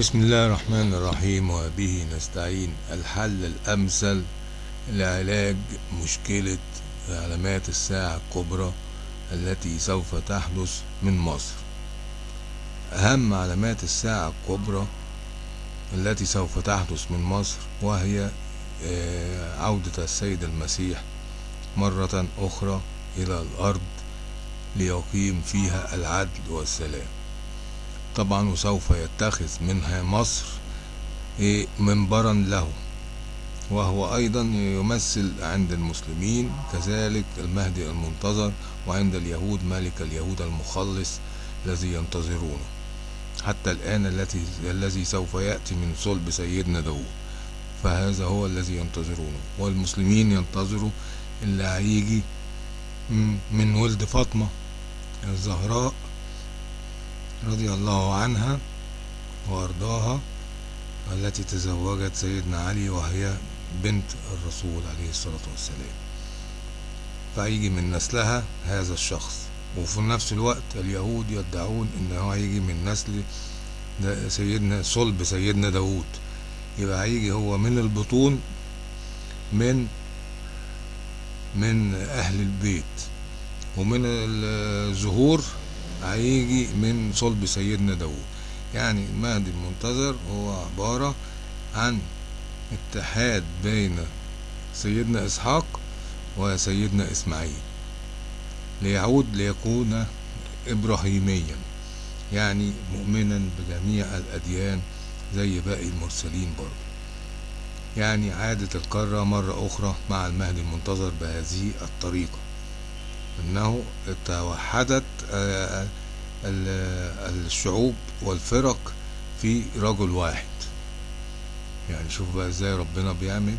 بسم الله الرحمن الرحيم وبه نستعين. الحل الأمثل لعلاج مشكلة علامات الساعة الكبرى التي سوف تحدث من مصر. أهم علامات الساعة الكبرى التي سوف تحدث من مصر وهي عودة السيد المسيح مرة أخرى إلى الأرض ليقيم فيها العدل والسلام. طبعا وسوف يتخذ منها مصر منبرا له وهو أيضا يمثل عند المسلمين كذلك المهدي المنتظر وعند اليهود ملك اليهود المخلص الذي ينتظرونه. حتى الآن التي الذي سوف يأتي من صلب سيدنا داود فهذا هو الذي ينتظرونه. والمسلمين ينتظروا اللي هيجي من ولد فاطمة الزهراء رضي الله عنها وأرضاها التي تزوجت سيدنا علي وهي بنت الرسول عليه الصلاة والسلام. فهيجي من نسلها هذا الشخص. وفي نفس الوقت اليهود يدعون انه هيجي من نسل سيدنا صلب سيدنا داود يبقى هيجي هو من البطون من من أهل البيت. ومن الظهور هيجي من صلب سيدنا داود يعني المهدي المنتظر هو عبارة عن اتحاد بين سيدنا إسحاق وسيدنا إسماعيل ليعود ليكون إبراهيميا يعني مؤمنا بجميع الأديان زي باقي المرسلين برضه. يعني عادت القارة مرة أخرى مع المهدي المنتظر بهذه الطريقة. أنه توحدت الشعوب والفرق في رجل واحد. يعني شوف بقى إزاي ربنا بيعمل.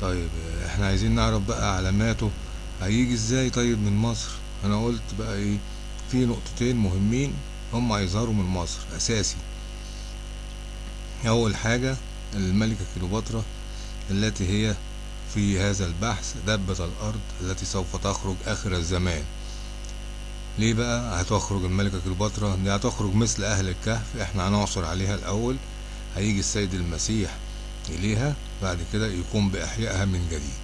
طيب إحنا عايزين نعرف بقى علاماته. هيجي إزاي طيب من مصر؟ أنا قلت بقى إيه في نقطتين مهمين هم هيظهروا من مصر أساسي. أول حاجة الملكة كليوباترا التي هي في هذا البحث دبة الأرض التي سوف تخرج آخر الزمان. ليه بقى هتخرج الملكة كليوباترا؟ دي هتخرج مثل أهل الكهف. إحنا هنعصر عليها الأول هيجي السيد المسيح إليها بعد كده يقوم بإحيائها من جديد.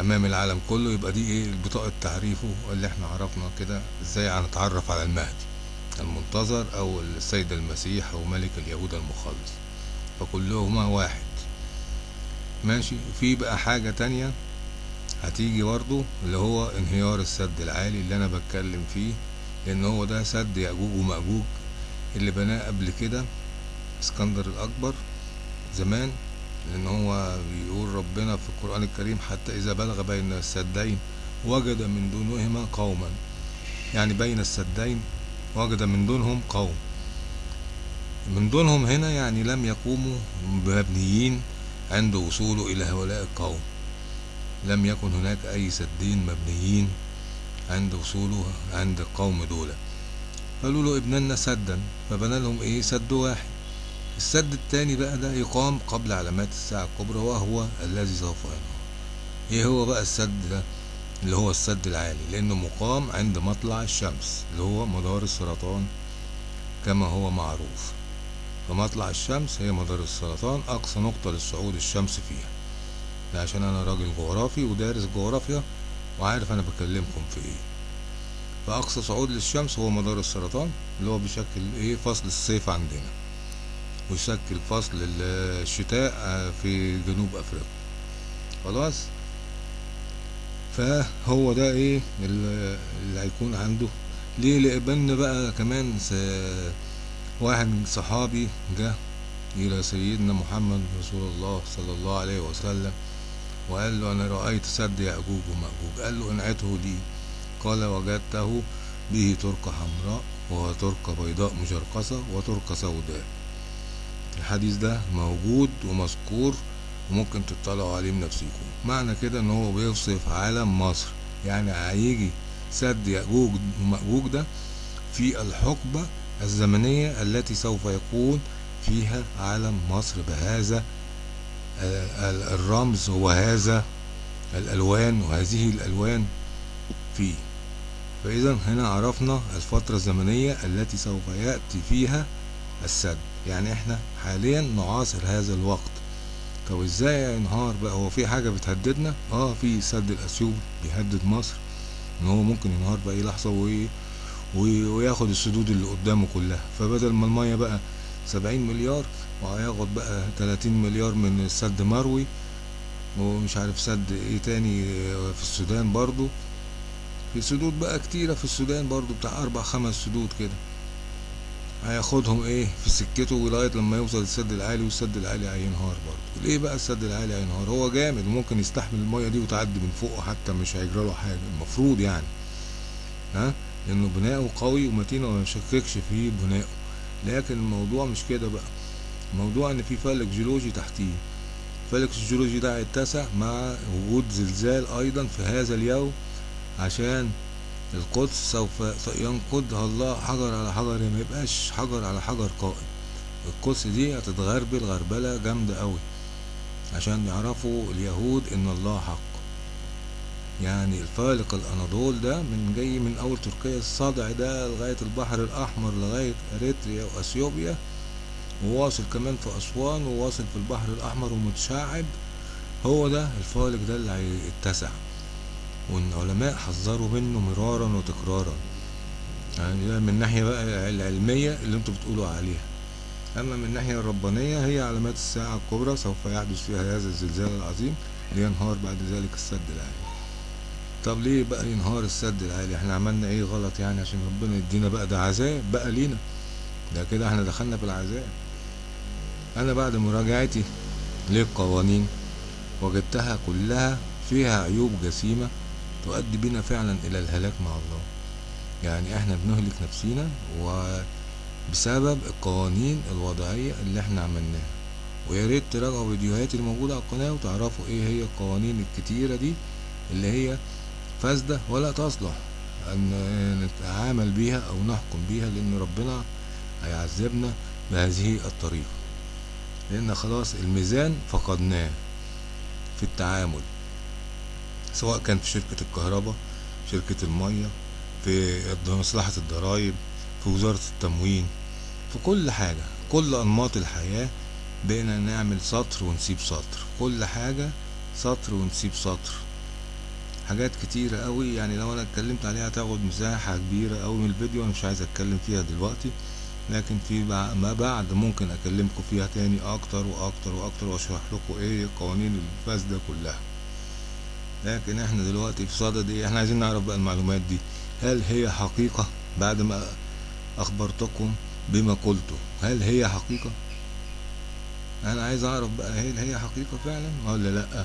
أمام العالم كله يبقى دي إيه؟ بطاقة تعريفه اللي إحنا عرفنا كده إزاي هنتعرف على المهدي. المنتظر أو السيد المسيح أو ملك اليهود المخلص. فكلهما واحد. ماشي. في بقى حاجة تانية هتيجي برضو اللي هو انهيار السد العالي اللي أنا بتكلم فيه لأن هو ده سد يأجوج ومأجوج اللي بناه قبل كده اسكندر الأكبر زمان لأن هو بيقول ربنا في القرآن الكريم حتى إذا بلغ بين السدين وجد من دونهما قوما. يعني بين السدين وجد من دونهم قوم. من دونهم هنا يعني لم يقوموا مبنيين عند وصوله إلى هؤلاء القوم. لم يكن هناك أي سدين مبنيين عند وصوله عند القوم دول. قالوا له ابننا سدا فبنى لهم إيه؟ سد واحد. السد التاني بقى ده يقام قبل علامات الساعة الكبرى وهو الذي سوف ينهار إيه هو بقى السد ده؟ اللي هو السد العالي لأنه مقام عند مطلع الشمس اللي هو مدار السرطان كما هو معروف. فمطلع الشمس هي مدار السرطان أقصى نقطة للصعود الشمس فيها. ده عشان أنا راجل جغرافي ودارس جغرافيا وعارف أنا بكلمكم في إيه. فأقصى صعود للشمس هو مدار السرطان اللي هو بيشكل إيه فصل الصيف عندنا. ويشكل فصل الشتاء في جنوب أفريقيا. خلاص؟ فهو ده إيه اللي هيكون عنده. ليه؟ لأن بقى كمان واحد من صحابي جه إلى سيدنا محمد رسول الله صلى الله عليه وسلم وقال له أنا رأيت سد يأجوج ومأجوج قال له انعته لي. قال وجدته به تركة حمراء وتركة بيضاء مشرقصة وتركة سوداء. الحديث ده موجود ومذكور وممكن تطلعوا عليه بنفسكم معنى كده إن هو بيوصف عالم مصر. يعني هيجي سد يأجوج ومأجوج ده في الحقبة الزمنية التي سوف يكون فيها عالم مصر بهذا الرمز وهذا الألوان وهذه الألوان فيه. فإذا هنا عرفنا الفترة الزمنية التي سوف يأتي فيها السد. يعني إحنا حاليا نعاصر هذا الوقت. طب إزاي ينهار بقى؟ هو في حاجة بتهددنا؟ آه في سد الأثيوبي بيهدد مصر. إن هو ممكن ينهار بأي لحظة وي- وياخد السدود اللي قدامه كلها. فبدل ما المية بقى سبعين مليار وهياخد بقى تلاتين مليار من السد مروي ومش عارف سد إيه تاني في السودان برضو. في سدود بقى كتيرة في السودان برضو بتاع أربع خمس سدود كده. هياخدهم إيه؟ في سكته لغاية لما يوصل السد العالي والسد العالي هينهار برضه ليه بقى السد العالي هينهار؟ هو جامد وممكن يستحمل المية دي وتعدي من فوقه حتى مش هيجرى له حاجة. المفروض يعني. ها؟ لأنه بناؤه قوي ومتين وما يشككش في بنائه لكن الموضوع مش كده بقى. الموضوع إن في فالق جيولوجي تحتيه. الفالق الجيولوجي ده هيتسع مع وجود زلزال أيضا في هذا اليوم عشان القدس سوف ينقضها الله حجر على حجر ما يبقاش حجر على حجر قائم. القدس دي هتتغربل غربلة جامدة قوي عشان يعرفوا اليهود إن الله حق. يعني الفالق الأناضول ده من جاي من أول تركيا الصدع ده لغاية البحر الأحمر لغاية أريتريا وأثيوبيا وواصل كمان في أسوان وواصل في البحر الأحمر ومتشعب. هو ده الفالق ده اللي هيتسع. والعلماء حذروا منه مرارا وتكرارا. يعني ده من الناحية بقى العلمية اللي أنتوا بتقولوا عليها. أما من الناحية الربانية هي علامات الساعة الكبرى سوف يحدث فيها هذا الزلزال العظيم لينهار بعد ذلك السد العالي. طب ليه بقى ينهار السد العالي إحنا عملنا إيه غلط يعني عشان ربنا يدينا بقى ده عذاب بقى لينا؟ ده كده إحنا دخلنا في العذاب. أنا بعد مراجعتي للقوانين وجدتها كلها فيها عيوب جسيمة تؤدي بنا فعلا إلى الهلاك مع الله. يعني إحنا بنهلك نفسينا وبسبب القوانين الوضعية اللي إحنا عملناها. ويا ريت تراجعوا فيديوهاتي الموجودة على القناة وتعرفوا إيه هي القوانين الكتيرة دي اللي هي فاسدة ولا تصلح أن نتعامل بيها أو نحكم بيها لأن ربنا هيعذبنا بهذه الطريقة. لأن خلاص الميزان فقدناه في التعامل سواء كان في شركة الكهرباء شركة المية في مصلحة الضرايب في وزارة التموين في كل حاجة كل أنماط الحياة بقينا نعمل سطر ونسيب سطر. كل حاجة سطر ونسيب سطر. حاجات كتيرة قوي يعني لو أنا اتكلمت عليها هتاخد مساحة كبيرة قوي من الفيديو أنا مش عايز أتكلم فيها دلوقتي لكن في ما بعد ممكن أكلمكم فيها تاني أكتر وأكتر وأكتر وأشرح لكم إيه القوانين الفاسدة كلها. لكن إحنا دلوقتي في صدد إيه؟ إحنا عايزين نعرف بقى المعلومات دي. هل هي حقيقة بعد ما أخبرتكم بما قلته هل هي حقيقة؟ أنا عايز أعرف بقى هل هي حقيقة فعلا ولا لأ؟